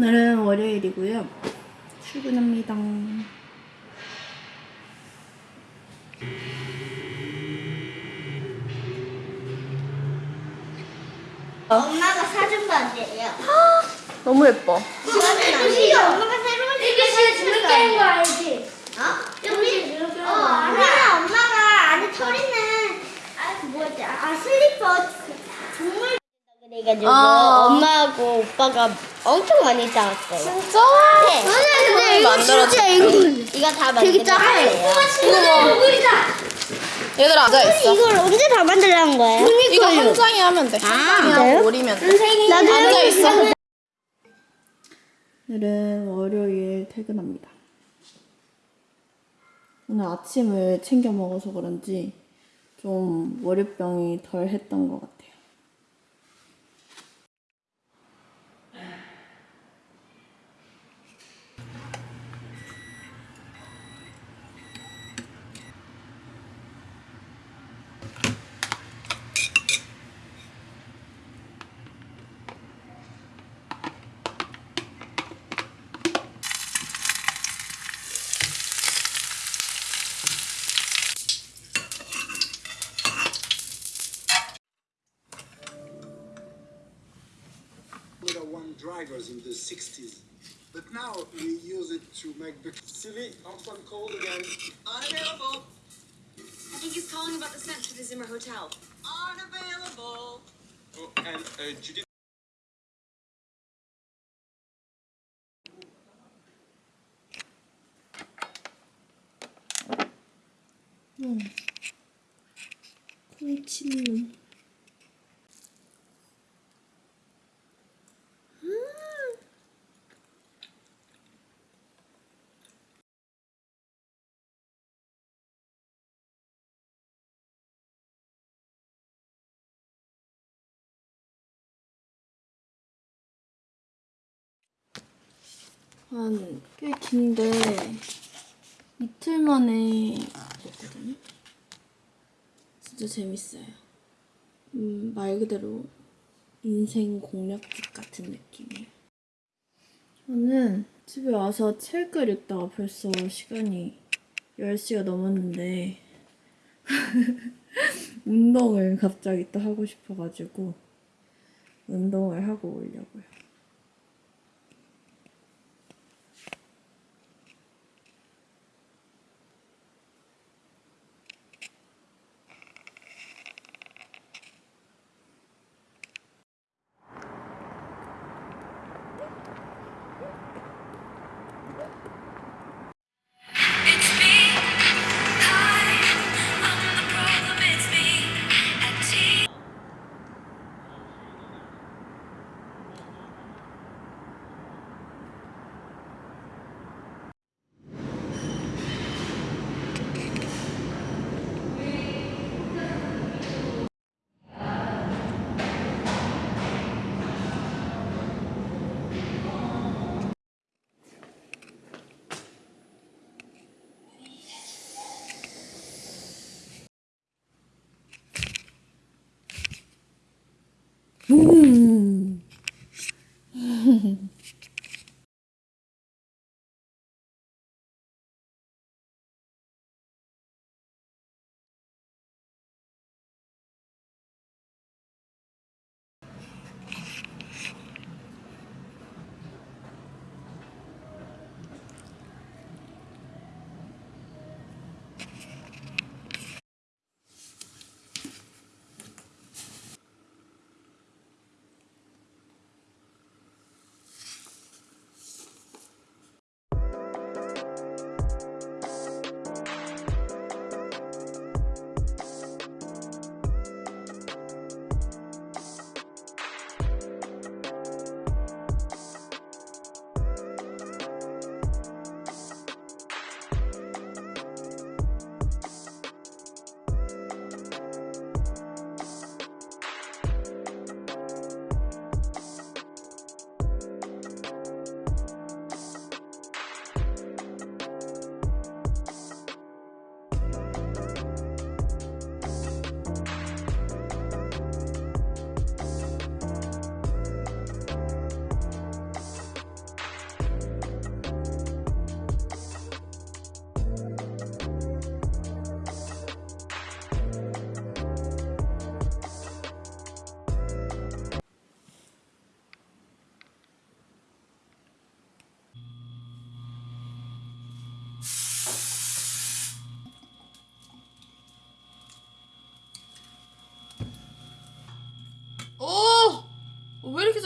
오늘은 월요일이고요. 출근합니다. 엄마가 사준 바지예요. 너무 예뻐. 엄마가 새로 이게 진짜 재밌게 하는 거 알지? 어? 우리 재밌게 어, 거 알아. 엄마가 안에 털 있는 아 뭐지? 아 슬리퍼 정말 그래가지고 아. 엄마하고 오빠가 엄청 많이 싸웠어요. 진짜? 네. 근데 이거 진짜 이거 이거 다 만들었어요. 친구들이다. 얘들아 앉아있어. 이걸 언제 다 만들라는 거예요? 이거 한 장에 하면 돼. 한 장에 진짜요? 오리면 돼. 나도 앉아있어. 오늘은 월요일 퇴근합니다. 오늘 아침을 챙겨 먹어서 그런지 좀 월요병이 덜 했던 것 같아요. Drivers in the 60s. But now we use it to make the silly Antoine called again. Unavailable. I think he's calling about the scent to the Zimmer Hotel. Unavailable. Oh, and uh, Judith. 한 꽤 긴데 이틀 만에 봤거든요. 진짜 재밌어요. 음, 말 그대로 인생 공략집 같은 느낌이에요. 저는 집에 와서 책을 읽다가 벌써 시간이 10시가 넘었는데 운동을 갑자기 또 하고 싶어가지고 운동을 하고 오려고요. Ooh.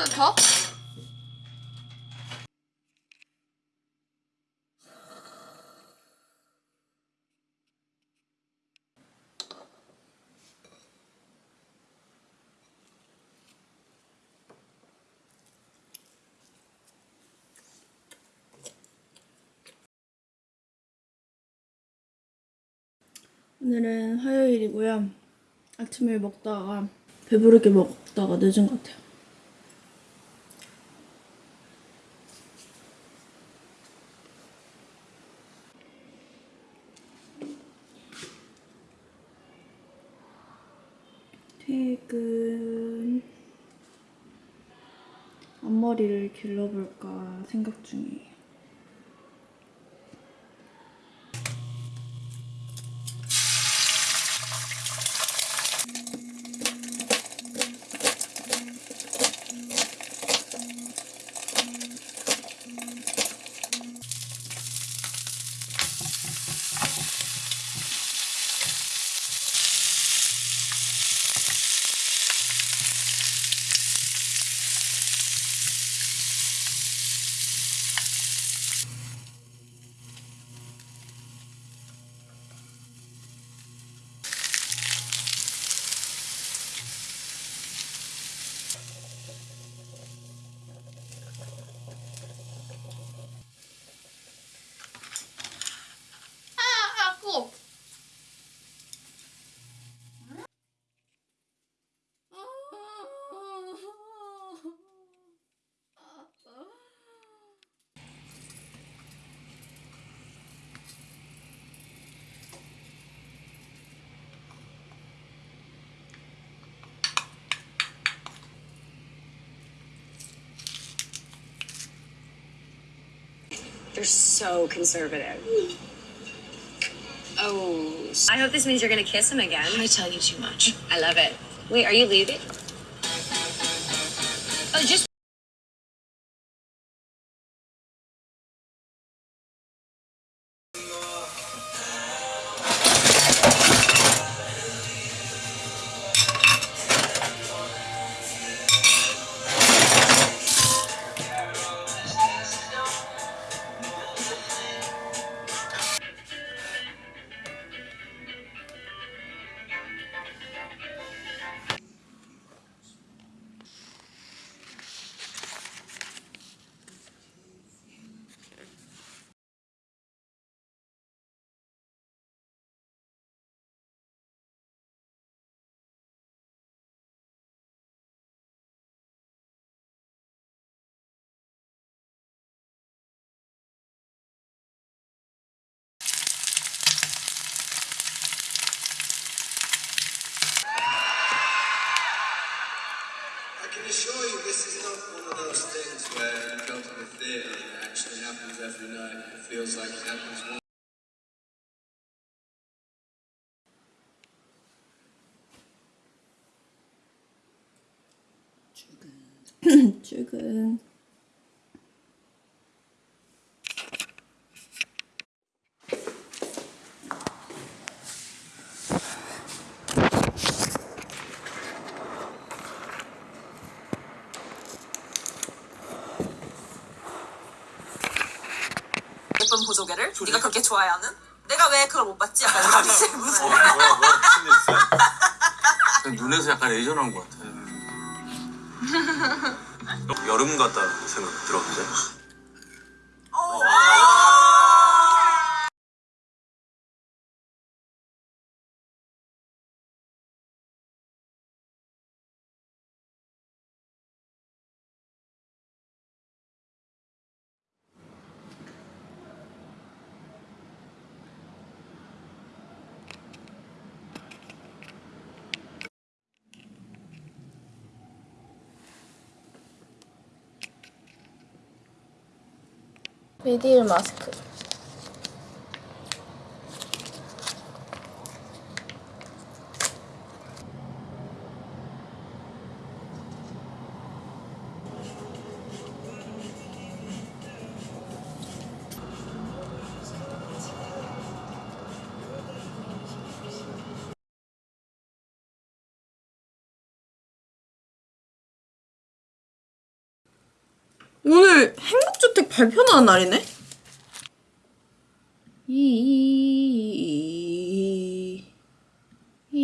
Cup? 오늘은 화요일이고요. 아침을 먹다가 배부르게 먹다가 늦은 것 같아요. 퇴근. 앞머리를 길러볼까 생각 중이에요. They're so conservative. Oh. I hope this means you're gonna kiss him again. I tell you too much. I love it. Wait, are you leaving? Oh, just Assure you this is not one of those things where you go to the theatre and it actually happens every night. It feels like it happens once. 출근. 좋아해하는? 내가 왜 그걸 못 봤지? 약간 이런 게 무슨 뭐야, 뭐야, 무슨 일 있어요? 눈에서 약간 레이저 나온 것 같아. 여름 같다 생각 들었는데. 미디일 마스크. 오늘 행복주택 발표하는 날이네? 이, 이, 이,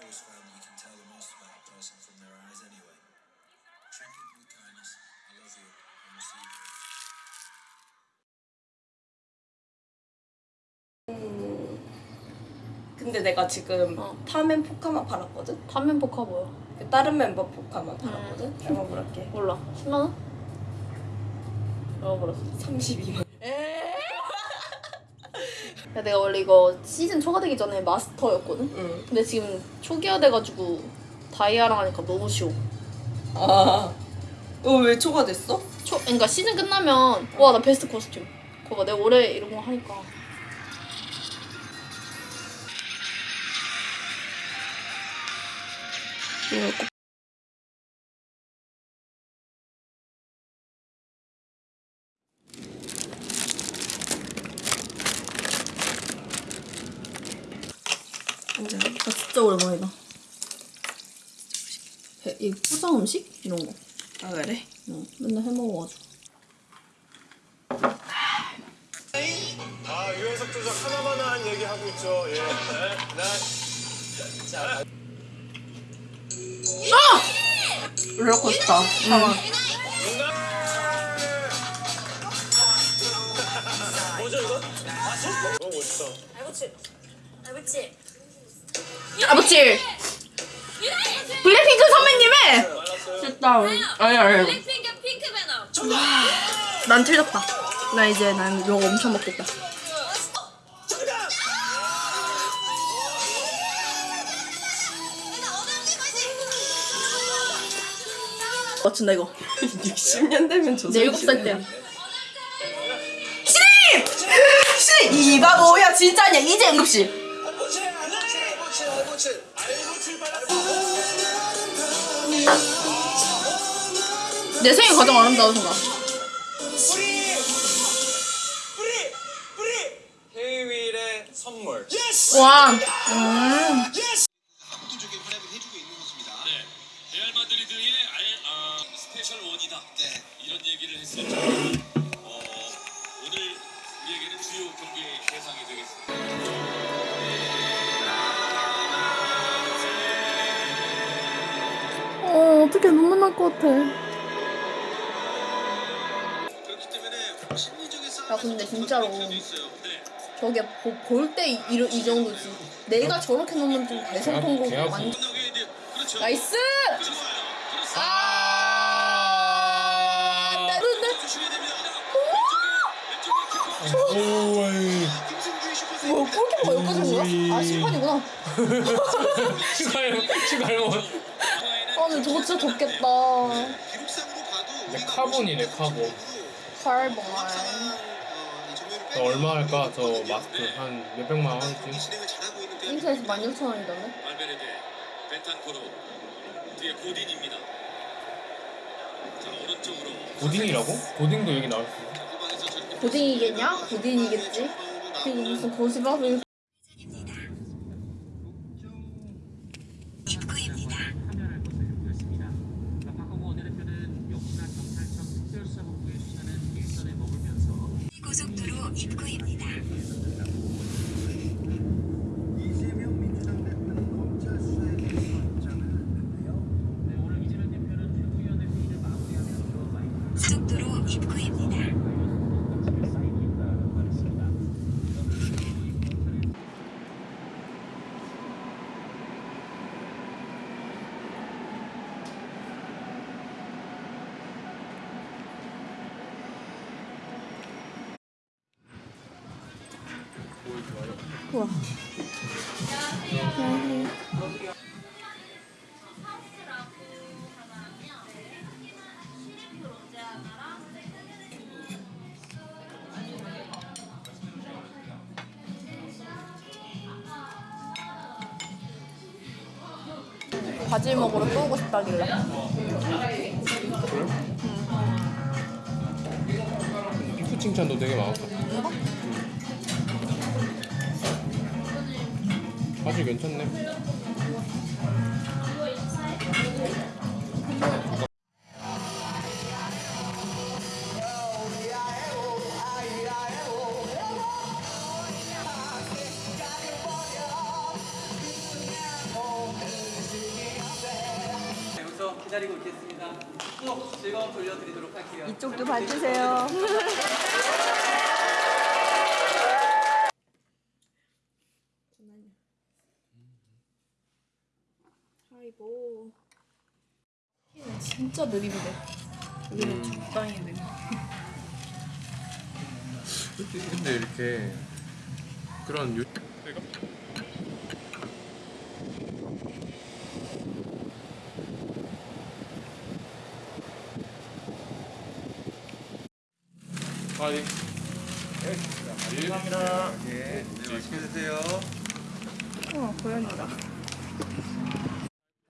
That you can tell the most about a person from their eyes anyway. Treat people with kindness. I love you. And we'll see you. 근데 내가 지금 어. 타멘 포카만 팔았거든? 단면 포카 뭐야? 그 다른 멤버 포카만 팔았거든? 얼마 벌었게? 몰라. 10만 원? 얼마 벌었어? 32만 야, 내가 원래 이거 시즌 초과되기 전에 마스터였거든? 응. 근데 지금 초기화 돼가지고 다이아랑 하니까 너무 쉬워. 아. 어, 왜 초과됐어? 초, 그러니까 시즌 끝나면 와나 베스트 코스튬. 그거 봐, 내가 올해 이런 거 하니까. 이거 오랜만이다. 배- 이 포장 음식 이런 거. 아, 그래? 응, 맨날 해 먹어가지고. 아, 유연석 조작 하나만 한 얘기 하고 있죠. 예. 네. 롤러코스터. 상황. 뭐죠 이거? 너무 멋있다. 아버지! 블랙핑크 선배님의! 됐다. 아니, 아니. 핑크 핑크 매너. 난 틀렸다. 나 이제 난 이거 엄청 먹겠다. 맞춘다 이거. 60년 되면 저내 7살 때야. 씨! 이가 뭐야, 진짜 아니야. 이제 응급실. 내 생일 가장 아름다운 순간. 뿌리! 뿌리! 뿌리! 헤이윌의 선물. 와. 음. 네, 레알 마드리드의 알, 아, 스페셜 원이다. 네. 이런 얘기를 했었죠. 어, 오늘 우리에게는 주요 경기 대상이 되겠습니다. 어, 어떻게 눈물 날 것 같아. 근데 진짜로. 네. 저게 볼때 이, 이 정도지. 내가 저렇게 놓으면 좀 대성 통곡 완전. 끝나게 이제 그렇죠. Nice! 그렇습니다. 아! 나 근데 주셔야 됩니다. 왼쪽에 왼쪽에 키퍼. 뭐 골키퍼가 여기까지 온 거야? 아 심판이구나. 슈갈몬 아 근데 저거 진짜. 기록상으로 봐도 근데 카본이네 카본 칼봉. 저 얼마 할까 저 마스크 한 몇백만 원 하겠지 진행을 잘하고 있는 대한 인터에서 16,000원이던데? 알베르데, 베탄코르, 뒤에 고딘입니다. 자 오른쪽으로 고딩이라고? 고딩도 여기 나올 수 있어 후방에서 저렇게 고딩이겠냐? 고딩이겠지? 지금 무슨 고시밥을 입구입니다. 고속도로 입구입니다. 우와. 안녕하세요. 바질 먹으러 또 오고 싶다길래. 그래? 응. 그 칭찬도 되게 많았어. 응? 아주 괜찮네. 진짜 느린데. 여기는 적당히 느린. 근데 이렇게 그런 요 내가 아니 감사합니다. 네, 맛있게 드세요. 어, 고양이다.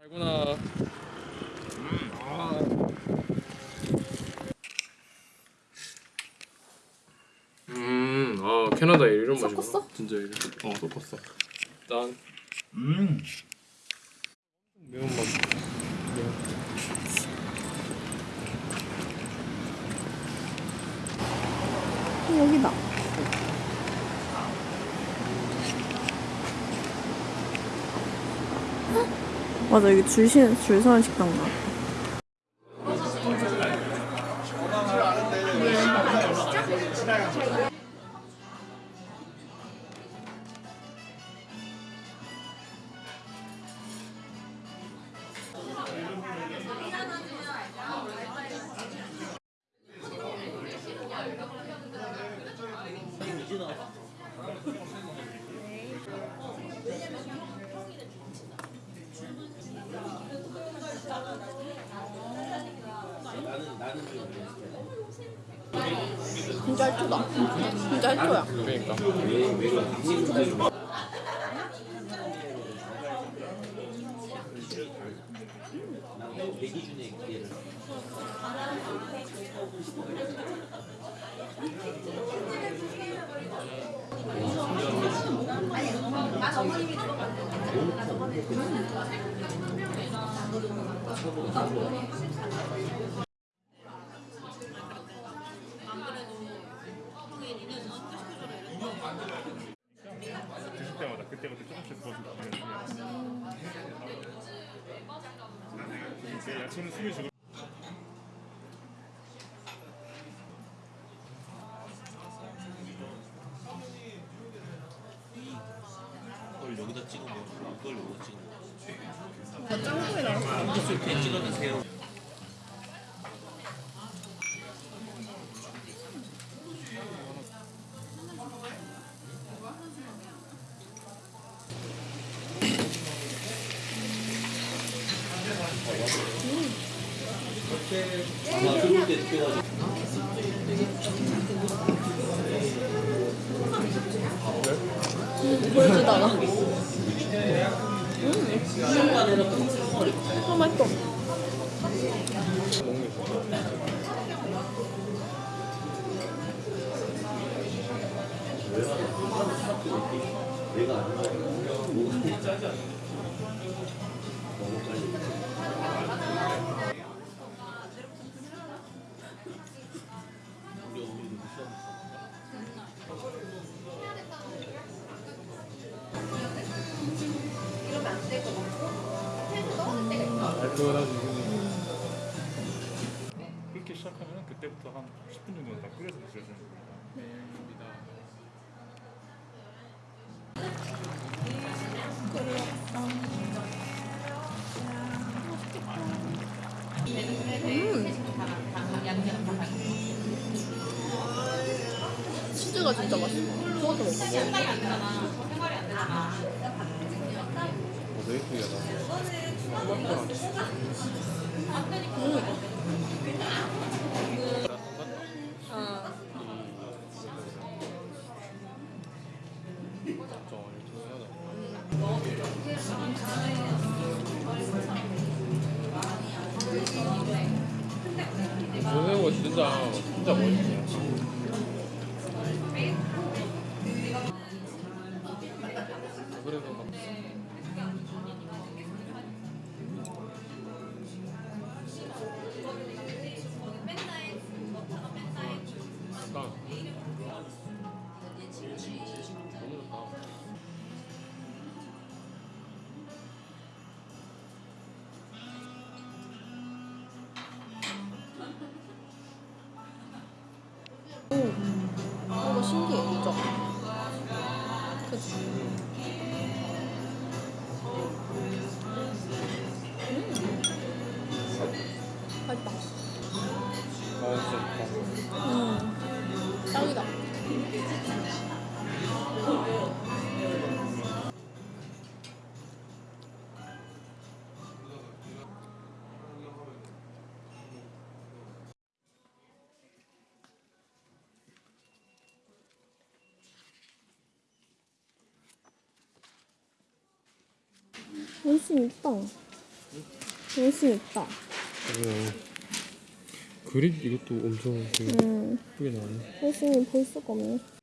달고나 음, 아 캐나다 이런 맛이 섞었어? 진짜 이래. 어 섞었어. 짠. 음. 매운맛. 매운. 여기다. 맞아 여기 줄, 시, 줄 서는 식당 가. 진짜 할초다. 진짜 할초야. 그러니까. 드실 때마다 그때부터 조금씩 부어서 드시면 이걸 여기다 찍어 먹어. 이걸 여기다 찍어 먹어. 나 짱구이 나왔어. 이렇게 찍어 드세요. 달콤하지. 끓기 시작하면 그때부터 한 10분 정도는 다 끓여서 드셔야 되는 겁니다. 치즈가 진짜 맛있어. 토마토 먹어. 어, 되게 특이하다. 좀 이거 신기해, 그 열심히 있다. 열심히 있다. 그래요. 그립 이것도 엄청 음. 예쁘게 나오네. 열심히 볼 수가 없네.